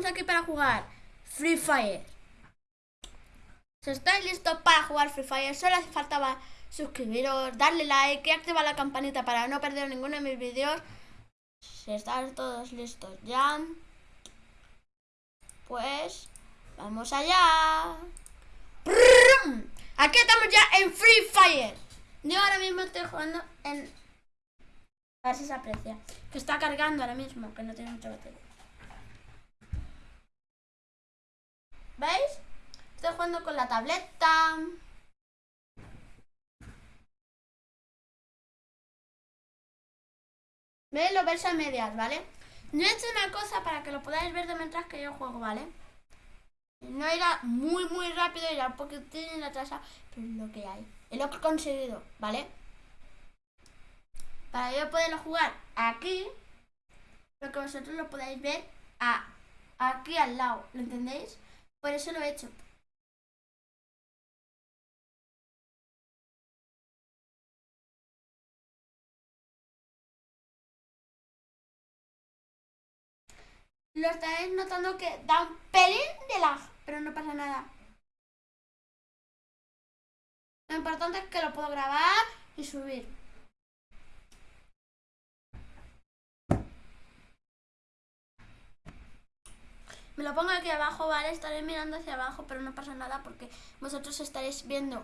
estamos aquí para jugar Free Fire. Si estáis listos para jugar Free Fire, solo hace falta suscribiros, darle like y activar la campanita para no perder ninguno de mis vídeos. Si estáis todos listos ya, pues vamos allá. Aquí estamos ya en Free Fire. Yo ahora mismo estoy jugando en... A ver si se aprecia. Que está cargando ahora mismo, que no tiene mucha batería. ¿Veis? Estoy jugando con la tableta. ¿Veis? Lo veis a medias, ¿vale? No he hecho una cosa para que lo podáis ver de mientras que yo juego, ¿vale? No irá muy, muy rápido, irá un poquitín atrasado, pero es lo que hay. Es lo que he conseguido, ¿vale? Para yo poderlo jugar aquí, lo que vosotros lo podáis ver a, aquí al lado, ¿lo entendéis? Por eso lo he hecho. Lo estáis notando que da un pelín de lag, pero no pasa nada. Lo importante es que lo puedo grabar y subir. Me lo pongo aquí abajo, ¿vale? Estaré mirando hacia abajo, pero no pasa nada porque vosotros estaréis viendo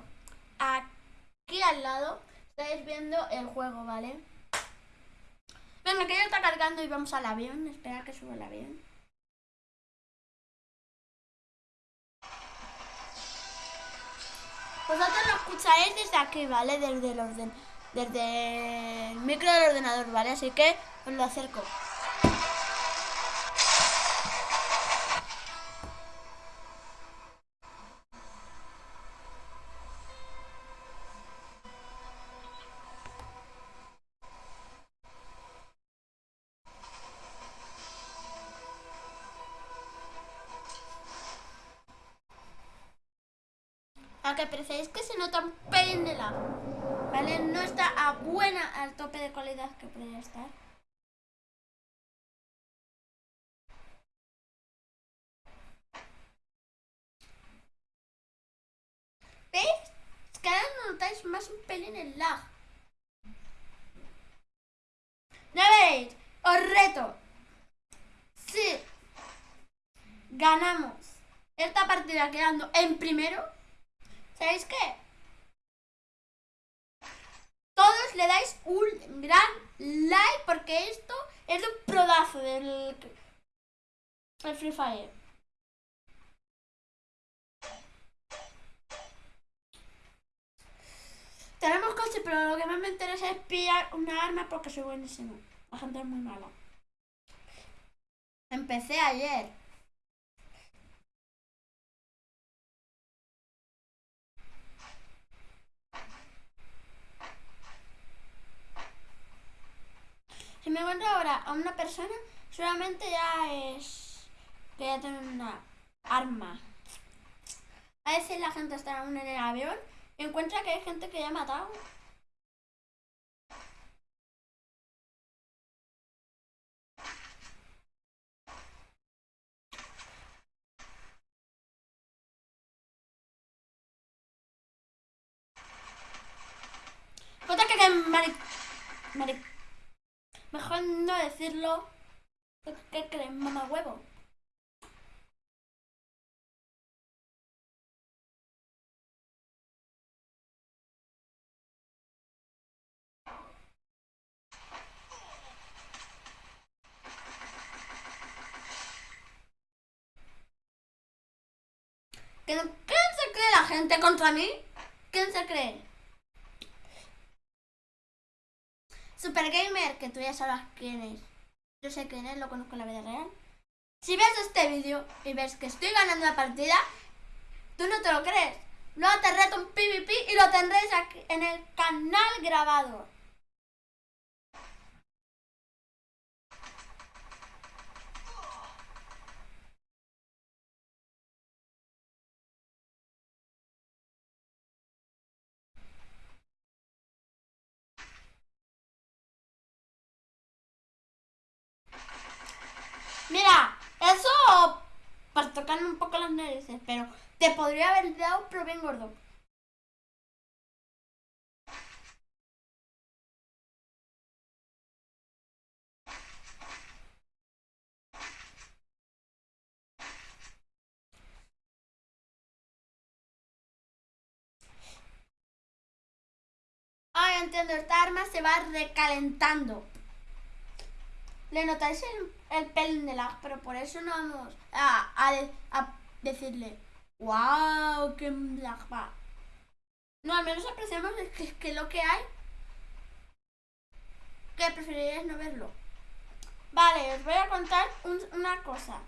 aquí al lado, estaréis viendo el juego, ¿vale? Venga, que ya está cargando y vamos al avión. Espera que suba el avión. Vosotros lo escucharéis desde aquí, ¿vale? Desde el orden, desde el micro del ordenador, ¿vale? Así que os lo acerco. Que preferís que se nota un pelín de la ¿Vale? No está a buena, al tope de calidad que podría estar. ¿Veis? Que ahora notáis más un pelín el lag. ¿No veis? Os reto. Sí. Ganamos esta partida quedando en primero ¿Sabéis qué? Todos le dais un gran like porque esto es un prodazo del, Free Fire. Tenemos coche, pero lo que más me interesa es pillar una arma porque soy buenísimo. La gente es muy mala. Empecé ayer. Si me encuentro ahora a una persona, solamente ya es que ya tiene una arma. A veces la gente está aún en el avión y encuentra que hay gente que ya ha matado. que que Mejor no decirlo. ¿Qué crees, mamá huevo? ¿Quién se cree la gente contra mí? ¿Quién se cree? Super Gamer, que tú ya sabes quién es. Yo sé quién es, lo conozco en la vida real. Si ves este vídeo y ves que estoy ganando la partida, tú no te lo crees. Luego te reto un PvP y lo tendréis aquí en el canal grabado. Tocarme un poco las narices, pero te podría haber dado, pero bien gordo. Ay, entiendo, esta arma se va recalentando. Le notáis el, el pelín de lag, pero por eso no vamos a, a, decirle, wow, qué lag va. No, al menos apreciamos que, que lo que hay, que preferiríais no verlo. Vale, os voy a contar una cosa.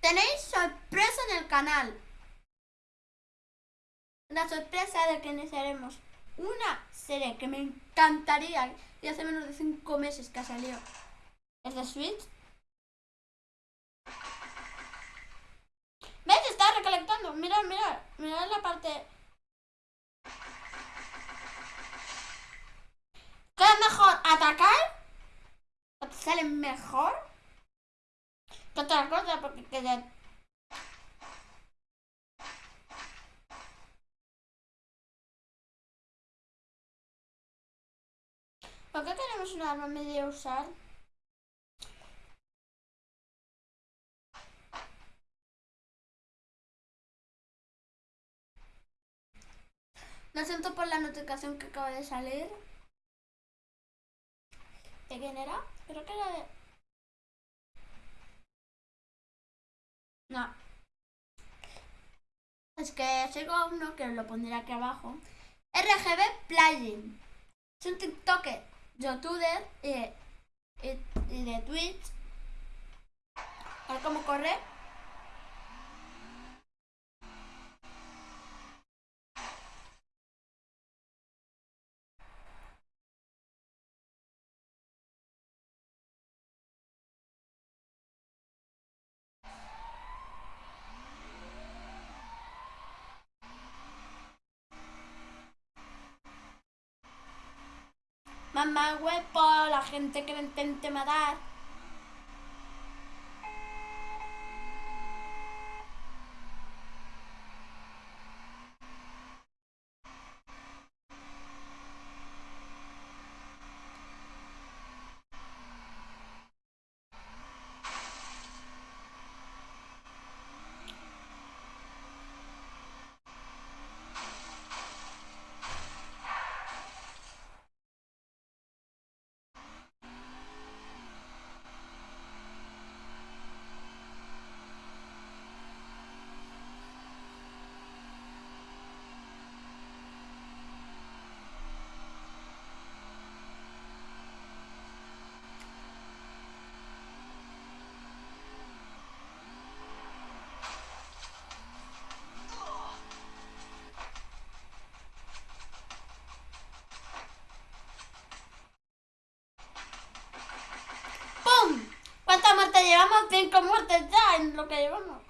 Tenéis sorpresa en el canal. La sorpresa de que iniciaremos una serie que me encantaría y hace menos de 5 meses que ha salido. Es de Switch. ¿Ves? Está recolectando. Mirad, mirad. Mirad la parte... ¿Qué es mejor? ¿Atacar? ¿O te sale mejor? Que otra cosa porque queda ¿Por qué tenemos un arma medio usar? Lo siento por la notificación que acaba de salir. ¿De quién era? Creo que era de... No. Es que sigo uno que lo pondré aquí abajo. RGB Playing. Es un TikToker y, y, y de Twitch. A ver cómo corre. Mamá huevo, la gente que me intente matar. Llevamos cinco muertes ya en lo que llevamos.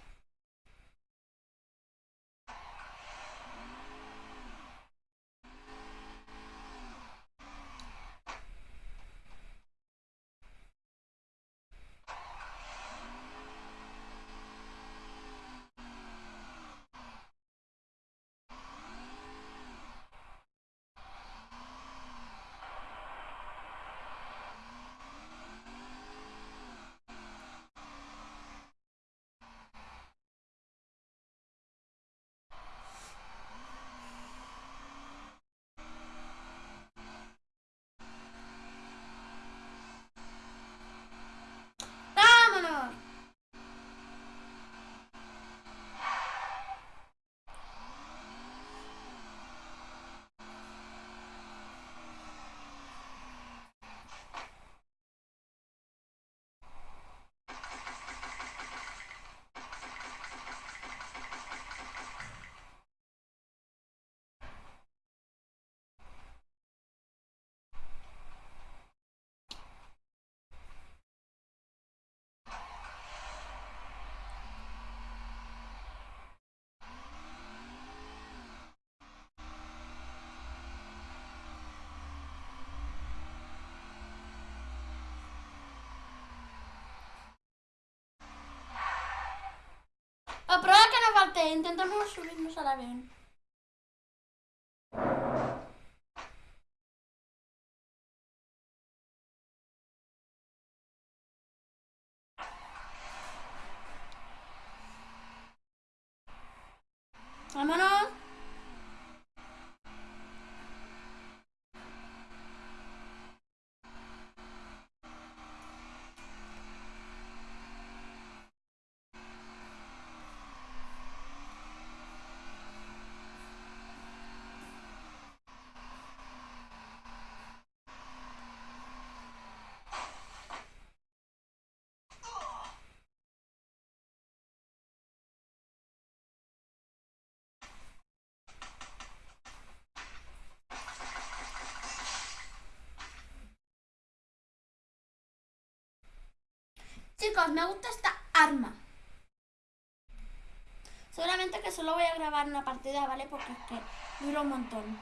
Intentamos subirnos al avión. Chicos, me gusta esta arma. Seguramente que solo voy a grabar una partida, ¿vale? Porque es que dura un montón.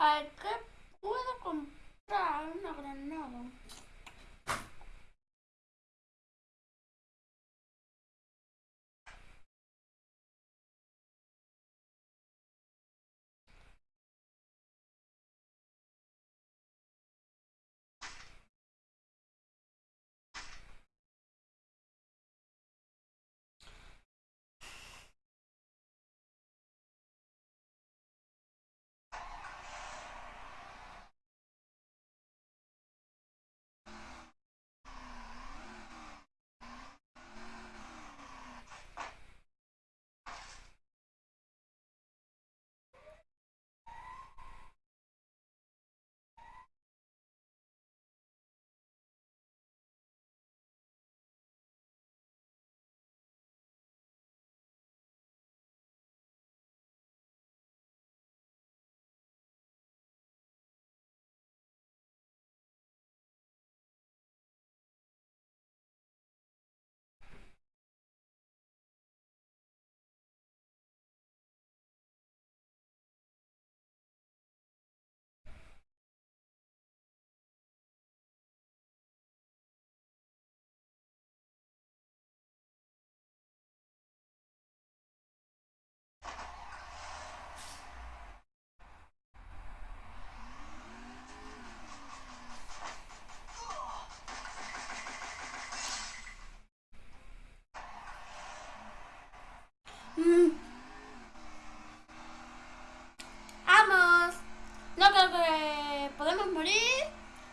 A ¿qué puedo comprar? Una granada.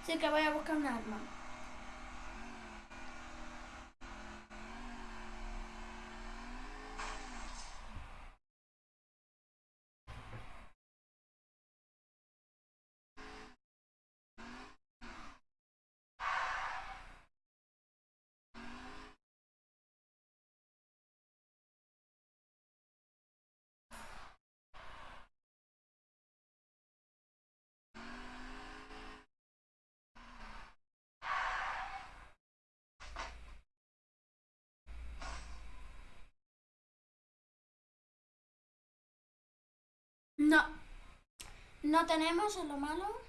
Así que voy a buscar un arma. No. No tenemos en lo malo.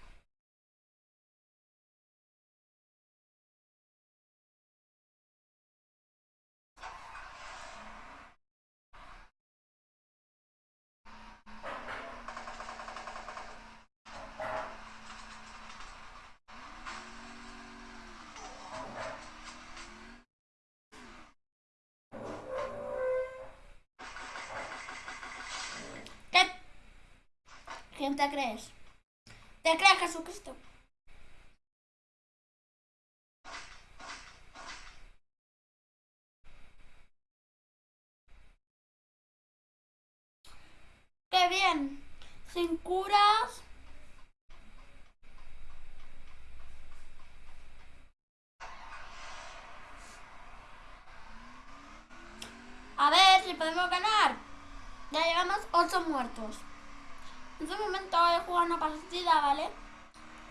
quién te crees? ¿Te crees Jesucristo? ¡Qué bien! Sin curas. A ver si podemos ganar. Ya llevamos 8 muertos. En este momento he jugado una partida, ¿vale?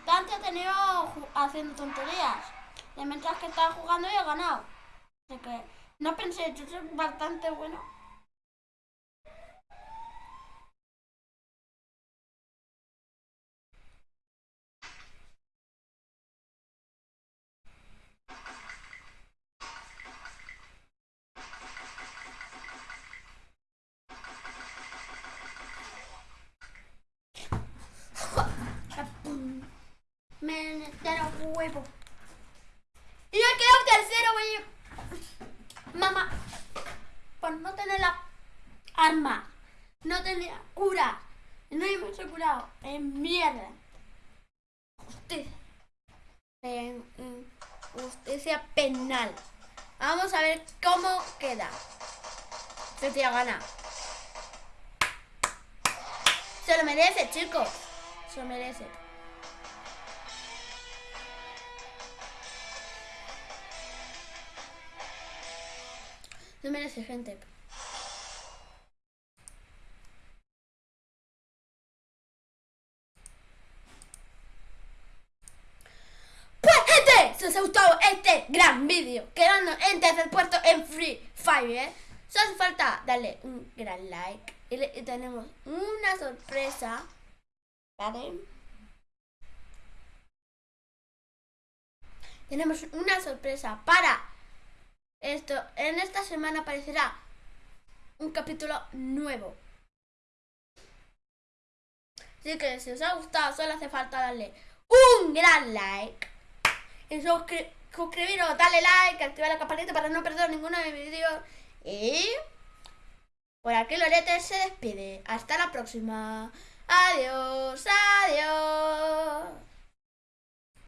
Tanto he tenido haciendo tonterías. Y mientras que estaba jugando he ganado. Así que no pensé, yo soy bastante bueno. Me metieron Y yo quedado tercero, güey. Mamá, por no tener la arma, no tenía cura, no hemos curado. En mierda. Justicia penal. Vamos a ver cómo queda. Se te gana. Se lo merece, chicos. Se lo merece. No merece, gente. Pues gente, si os ha gustado este gran vídeo, quedando en tercer puesto en Free Fire, solo hace falta darle un gran like y, tenemos una sorpresa, ¿vale? Tenemos una sorpresa para esto, en esta semana aparecerá un capítulo nuevo. Así que si os ha gustado, solo hace falta darle un gran like. Y suscribiros, darle like, activar la campanita para no perder ninguno de mis vídeos. Y por aquí Lorete se despide. Hasta la próxima. Adiós, adiós.